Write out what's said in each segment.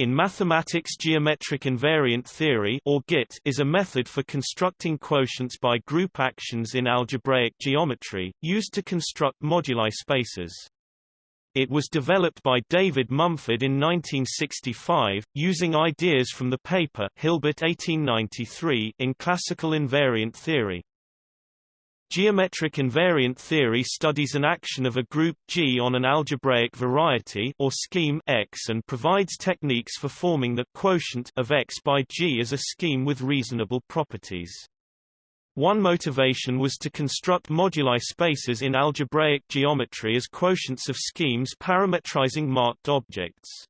In mathematics geometric invariant theory or GIT is a method for constructing quotients by group actions in algebraic geometry, used to construct moduli spaces. It was developed by David Mumford in 1965, using ideas from the paper Hilbert 1893 in classical invariant theory. Geometric invariant theory studies an action of a group G on an algebraic variety or scheme X and provides techniques for forming the quotient of X by G as a scheme with reasonable properties. One motivation was to construct moduli spaces in algebraic geometry as quotients of schemes parametrizing marked objects.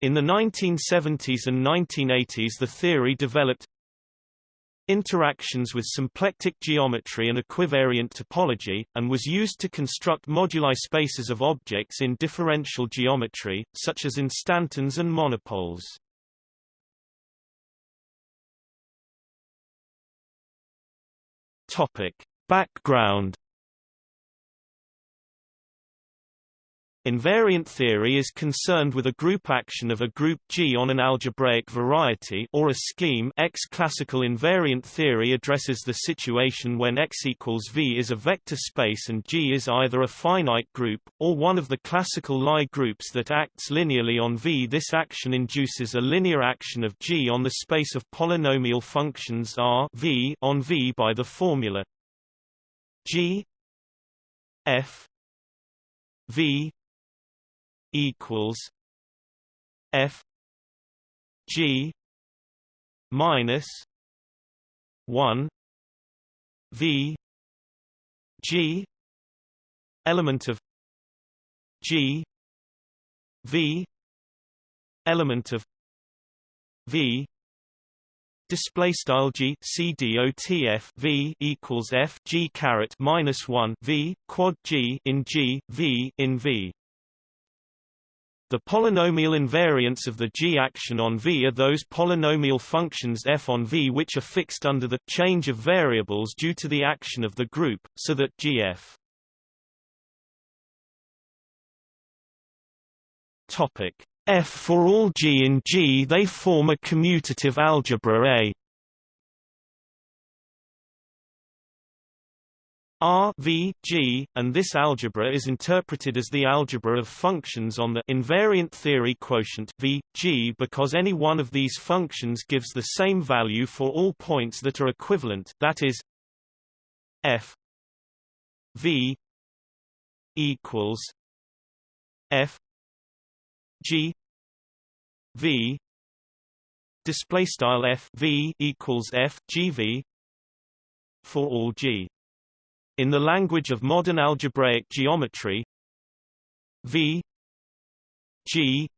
In the 1970s and 1980s the theory developed interactions with symplectic geometry and equivariant topology, and was used to construct moduli spaces of objects in differential geometry, such as instantons and monopoles. Topic. Background Invariant theory is concerned with a group action of a group G on an algebraic variety or a scheme X. Classical invariant theory addresses the situation when X equals V is a vector space and G is either a finite group, or one of the classical Lie groups that acts linearly on V. This action induces a linear action of G on the space of polynomial functions R v on V by the formula G F V equals F G minus one V G element of G V element of V display style G C D O T F V equals F G caret minus 1 V quad G in G V in V the polynomial invariants of the G action on V are those polynomial functions f on V which are fixed under the change of variables due to the action of the group, so that GF Topic F for all G in G they form a commutative algebra A R v G, and this algebra is interpreted as the algebra of functions on the invariant theory quotient v G because any one of these functions gives the same value for all points that are equivalent that is f v equals f g v display style f v equals f g v for all g in the language of modern algebraic geometry, V G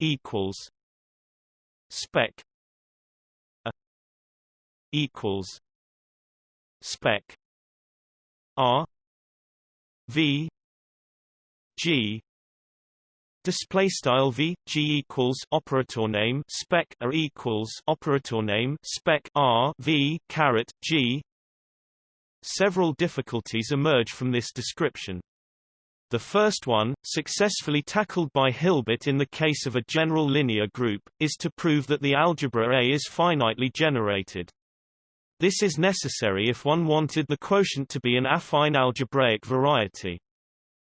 equals spec a equals spec R V G Display style v g equals operator name spec a equals operator name spec r v caret g Several difficulties emerge from this description. The first one, successfully tackled by Hilbert in the case of a general linear group, is to prove that the algebra A is finitely generated. This is necessary if one wanted the quotient to be an affine algebraic variety.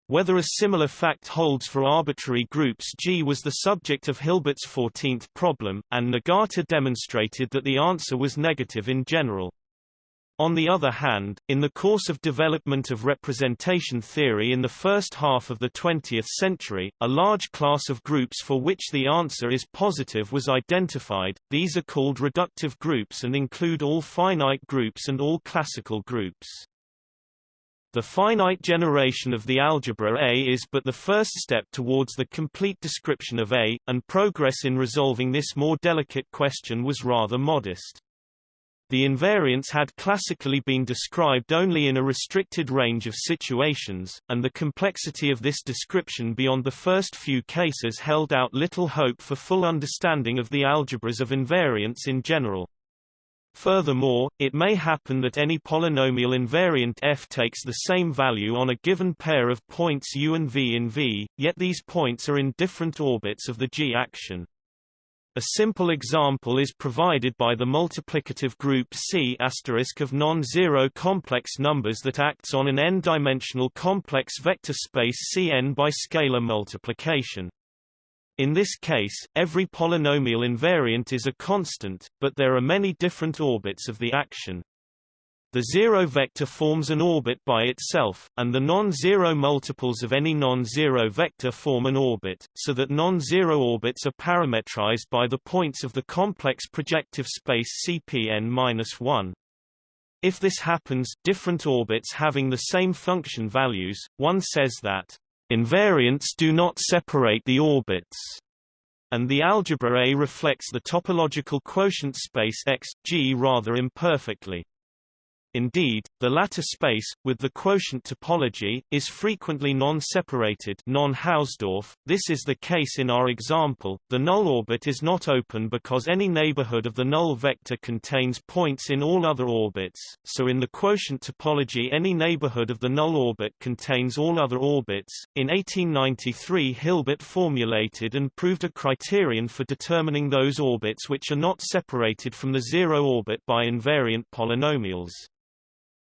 Whether a similar fact holds for arbitrary groups G was the subject of Hilbert's 14th problem, and Nagata demonstrated that the answer was negative in general. On the other hand, in the course of development of representation theory in the first half of the 20th century, a large class of groups for which the answer is positive was identified. These are called reductive groups and include all finite groups and all classical groups. The finite generation of the algebra A is but the first step towards the complete description of A, and progress in resolving this more delicate question was rather modest. The invariants had classically been described only in a restricted range of situations, and the complexity of this description beyond the first few cases held out little hope for full understanding of the algebras of invariants in general. Furthermore, it may happen that any polynomial invariant f takes the same value on a given pair of points u and v in V, yet these points are in different orbits of the G action. A simple example is provided by the multiplicative group C** of non-zero complex numbers that acts on an n-dimensional complex vector space Cn by scalar multiplication. In this case, every polynomial invariant is a constant, but there are many different orbits of the action. The zero vector forms an orbit by itself, and the non-zero multiples of any non-zero vector form an orbit, so that non-zero orbits are parametrized by the points of the complex projective space Cpn-1. If this happens different orbits having the same function values, one says that invariants do not separate the orbits and the algebra A reflects the topological quotient space X, G rather imperfectly. Indeed, the latter space, with the quotient topology, is frequently non-separated non-Hausdorff. This is the case in our example. The null orbit is not open because any neighborhood of the null vector contains points in all other orbits, so in the quotient topology any neighborhood of the null orbit contains all other orbits. In 1893 Hilbert formulated and proved a criterion for determining those orbits which are not separated from the zero orbit by invariant polynomials.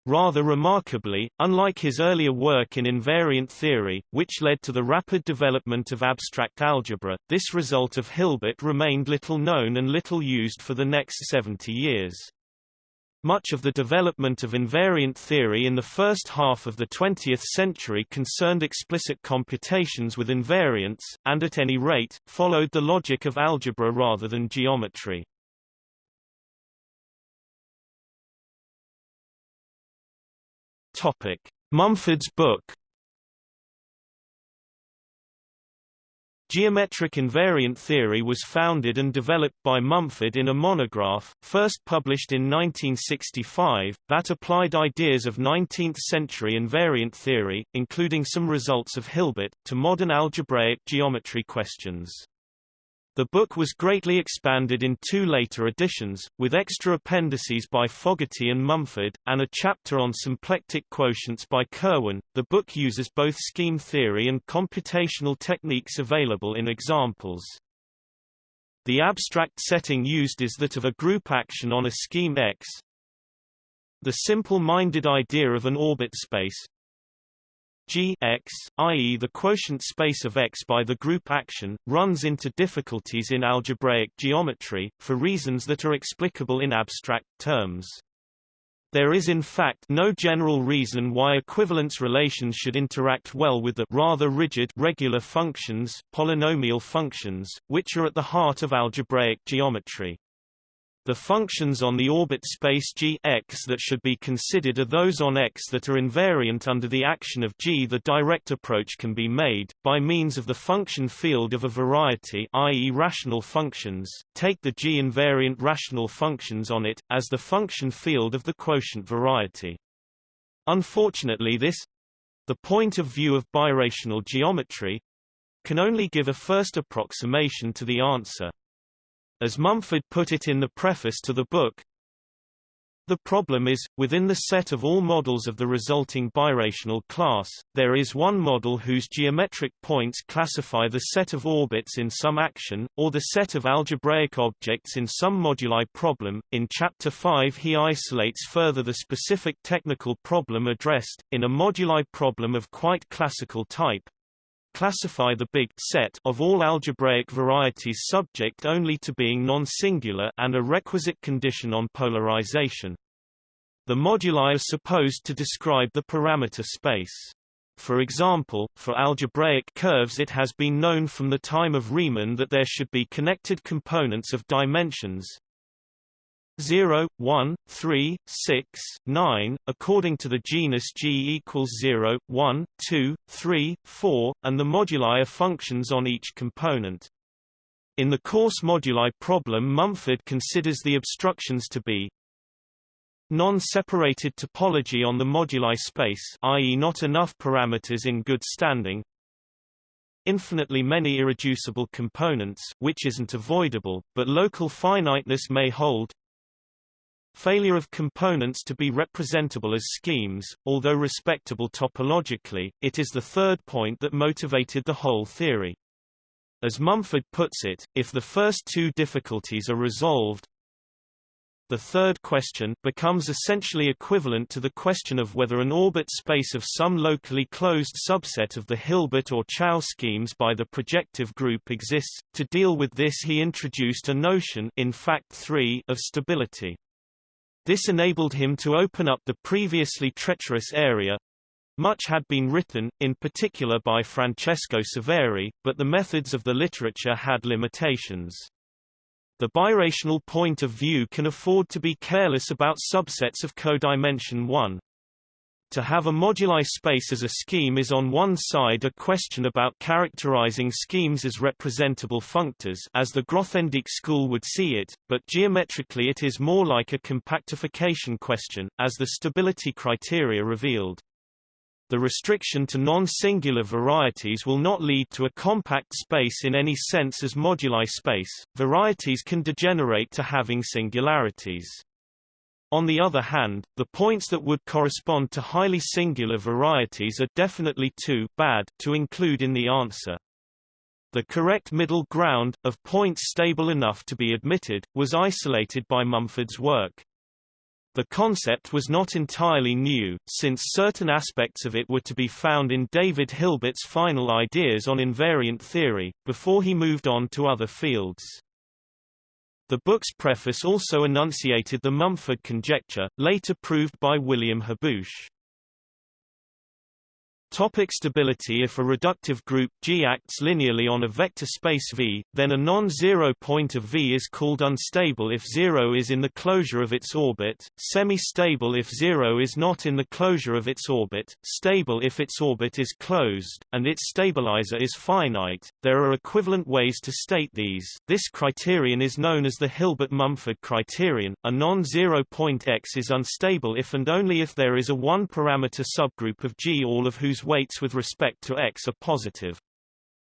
Rather remarkably, unlike his earlier work in invariant theory, which led to the rapid development of abstract algebra, this result of Hilbert remained little known and little used for the next 70 years. Much of the development of invariant theory in the first half of the 20th century concerned explicit computations with invariants, and at any rate, followed the logic of algebra rather than geometry. Topic: Mumford's book. Geometric invariant theory was founded and developed by Mumford in a monograph, first published in 1965, that applied ideas of 19th-century invariant theory, including some results of Hilbert, to modern algebraic geometry questions. The book was greatly expanded in two later editions, with extra appendices by Fogarty and Mumford, and a chapter on symplectic quotients by Kirwan. The book uses both scheme theory and computational techniques available in examples. The abstract setting used is that of a group action on a scheme X. The simple-minded idea of an orbit space, G x, i.e. the quotient space of X by the group action, runs into difficulties in algebraic geometry, for reasons that are explicable in abstract terms. There is in fact no general reason why equivalence relations should interact well with the rather rigid regular functions, polynomial functions, which are at the heart of algebraic geometry. The functions on the orbit space G x that should be considered are those on X that are invariant under the action of G. The direct approach can be made, by means of the function field of a variety i.e. rational functions, take the G invariant rational functions on it, as the function field of the quotient variety. Unfortunately this—the point of view of birational geometry—can only give a first approximation to the answer. As Mumford put it in the preface to the book, the problem is, within the set of all models of the resulting birational class, there is one model whose geometric points classify the set of orbits in some action, or the set of algebraic objects in some moduli problem. In Chapter 5 he isolates further the specific technical problem addressed, in a moduli problem of quite classical type, classify the big set of all algebraic varieties subject only to being non-singular and a requisite condition on polarization. The moduli are supposed to describe the parameter space. For example, for algebraic curves it has been known from the time of Riemann that there should be connected components of dimensions 0, 1, 3, 6, 9, according to the genus G equals 0, 1, 2, 3, 4, and the moduli are functions on each component. In the coarse moduli problem Mumford considers the obstructions to be non-separated topology on the moduli space i.e. not enough parameters in good standing, infinitely many irreducible components which isn't avoidable, but local finiteness may hold failure of components to be representable as schemes, although respectable topologically, it is the third point that motivated the whole theory. As Mumford puts it, if the first two difficulties are resolved, the third question becomes essentially equivalent to the question of whether an orbit space of some locally closed subset of the Hilbert or Chow schemes by the projective group exists. To deal with this he introduced a notion in fact 3 of stability. This enabled him to open up the previously treacherous area, much had been written, in particular by Francesco Severi, but the methods of the literature had limitations. The birational point of view can afford to be careless about subsets of codimension 1. To have a moduli space as a scheme is on one side a question about characterizing schemes as representable functors as the Grothendieck school would see it, but geometrically it is more like a compactification question, as the stability criteria revealed. The restriction to non-singular varieties will not lead to a compact space in any sense as moduli space, varieties can degenerate to having singularities. On the other hand, the points that would correspond to highly singular varieties are definitely too bad to include in the answer. The correct middle ground, of points stable enough to be admitted, was isolated by Mumford's work. The concept was not entirely new, since certain aspects of it were to be found in David Hilbert's final ideas on invariant theory, before he moved on to other fields. The book's preface also enunciated the Mumford conjecture, later proved by William Haboush. Topic stability If a reductive group G acts linearly on a vector space V, then a non-zero point of V is called unstable if zero is in the closure of its orbit, semi-stable if zero is not in the closure of its orbit, stable if its orbit is closed, and its stabilizer is finite. There are equivalent ways to state these. This criterion is known as the Hilbert-Mumford criterion. A non-zero point X is unstable if and only if there is a one-parameter subgroup of G all of whose weights with respect to x are positive.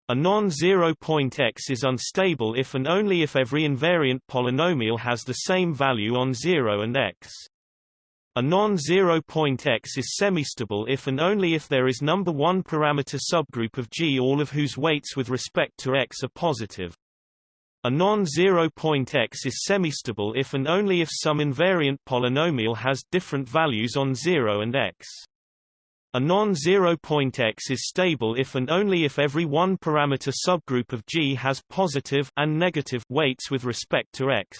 A non-zero point x is unstable if and only if every invariant polynomial has the same value on 0 and x. A non-zero point x is semistable if and only if there is number 1 parameter subgroup of G all of whose weights with respect to x are positive. A non-zero point x is semistable if and only if some invariant polynomial has different values on 0 and x. A non-zero point X is stable if and only if every one-parameter subgroup of G has positive and negative weights with respect to X.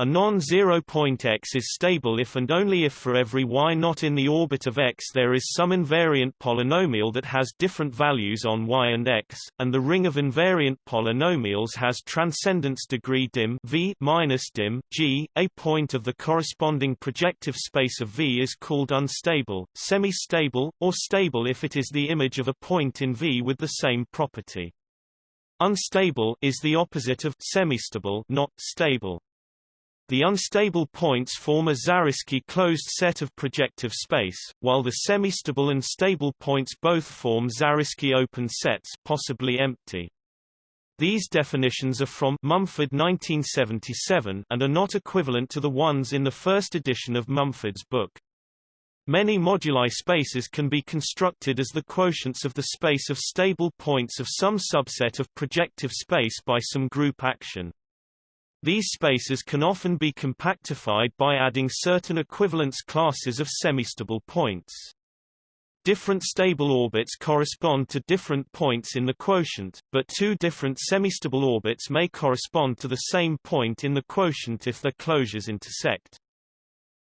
A non-zero point X is stable if and only if for every y not in the orbit of X there is some invariant polynomial that has different values on y and X, and the ring of invariant polynomials has transcendence degree dim v minus dim g. A point of the corresponding projective space of V is called unstable, semi-stable, or stable if it is the image of a point in V with the same property. Unstable is the opposite of semistable, not stable. The unstable points form a Zariski closed set of projective space, while the semistable and stable points both form Zariski open sets possibly empty. These definitions are from Mumford 1977 and are not equivalent to the ones in the first edition of Mumford's book. Many moduli spaces can be constructed as the quotients of the space of stable points of some subset of projective space by some group action. These spaces can often be compactified by adding certain equivalence classes of semistable points. Different stable orbits correspond to different points in the quotient, but two different semistable orbits may correspond to the same point in the quotient if their closures intersect.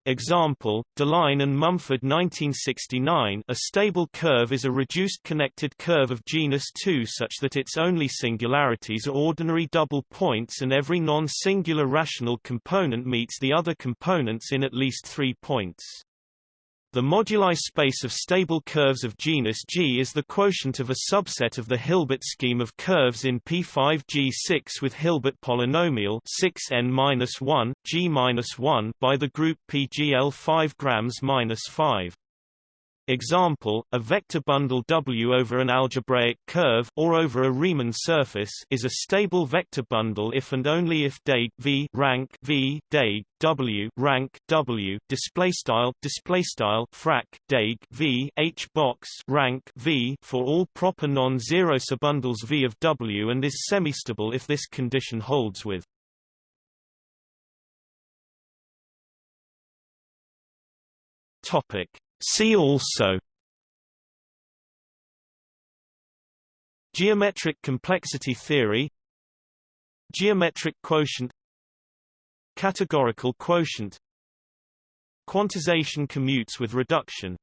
Example, Deligne and Mumford 1969 A stable curve is a reduced connected curve of genus 2 such that its only singularities are ordinary double points and every non-singular rational component meets the other components in at least three points. The moduli space of stable curves of genus G is the quotient of a subset of the Hilbert scheme of curves in P5G6 with Hilbert polynomial 6n-1, G-1 by the group PGL 5 grams-5. Example, a vector bundle W over an algebraic curve or over a Riemann surface is a stable vector bundle if and only if deg v rank v deg W rank W display style display style frac deg V H box rank V for all proper non-zero subbundles V of W and is semistable if this condition holds with. Topic See also Geometric complexity theory Geometric quotient Categorical quotient Quantization commutes with reduction